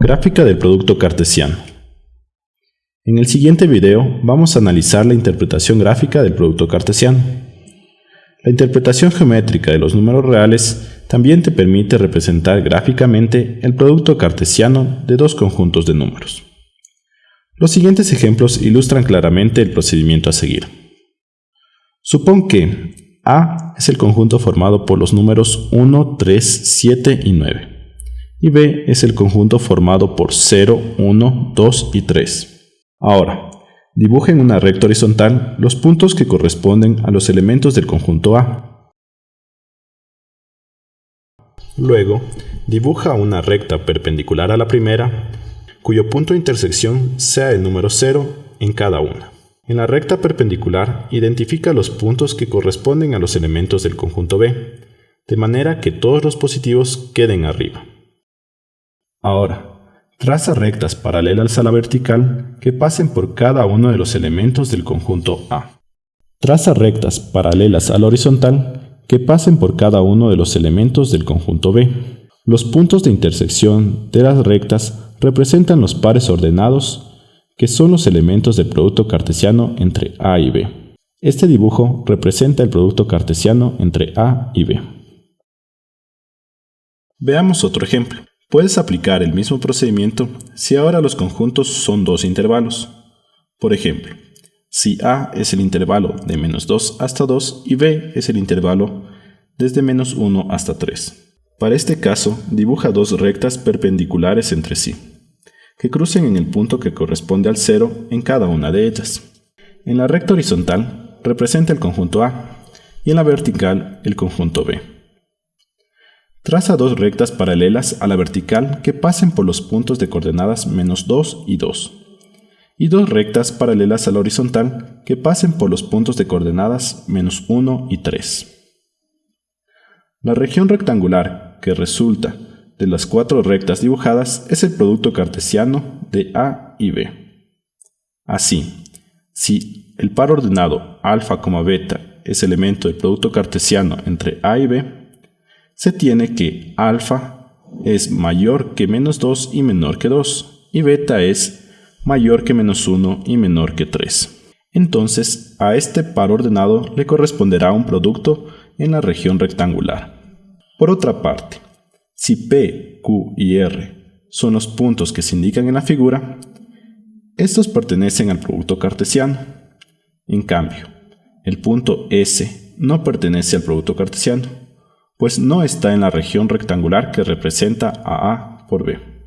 Gráfica del producto cartesiano. En el siguiente video vamos a analizar la interpretación gráfica del producto cartesiano. La interpretación geométrica de los números reales también te permite representar gráficamente el producto cartesiano de dos conjuntos de números. Los siguientes ejemplos ilustran claramente el procedimiento a seguir. Supón que A es el conjunto formado por los números 1, 3, 7 y 9 y B es el conjunto formado por 0, 1, 2 y 3. Ahora, dibuja en una recta horizontal los puntos que corresponden a los elementos del conjunto A. Luego, dibuja una recta perpendicular a la primera, cuyo punto de intersección sea el número 0 en cada una. En la recta perpendicular, identifica los puntos que corresponden a los elementos del conjunto B, de manera que todos los positivos queden arriba. Ahora, traza rectas paralelas a la vertical que pasen por cada uno de los elementos del conjunto A. Traza rectas paralelas a la horizontal que pasen por cada uno de los elementos del conjunto B. Los puntos de intersección de las rectas representan los pares ordenados que son los elementos del producto cartesiano entre A y B. Este dibujo representa el producto cartesiano entre A y B. Veamos otro ejemplo. Puedes aplicar el mismo procedimiento si ahora los conjuntos son dos intervalos. Por ejemplo, si A es el intervalo de menos 2 hasta 2 y B es el intervalo desde menos 1 hasta 3. Para este caso, dibuja dos rectas perpendiculares entre sí, que crucen en el punto que corresponde al 0 en cada una de ellas. En la recta horizontal representa el conjunto A y en la vertical el conjunto B. Traza dos rectas paralelas a la vertical que pasen por los puntos de coordenadas menos 2 y 2, y dos rectas paralelas a la horizontal que pasen por los puntos de coordenadas menos 1 y 3. La región rectangular que resulta de las cuatro rectas dibujadas es el producto cartesiano de A y B. Así, si el par ordenado alfa, beta es elemento del producto cartesiano entre A y B, se tiene que alfa es mayor que menos 2 y menor que 2, y beta es mayor que menos 1 y menor que 3. Entonces, a este par ordenado le corresponderá un producto en la región rectangular. Por otra parte, si P, Q y R son los puntos que se indican en la figura, estos pertenecen al producto cartesiano. En cambio, el punto S no pertenece al producto cartesiano pues no está en la región rectangular que representa a A por B.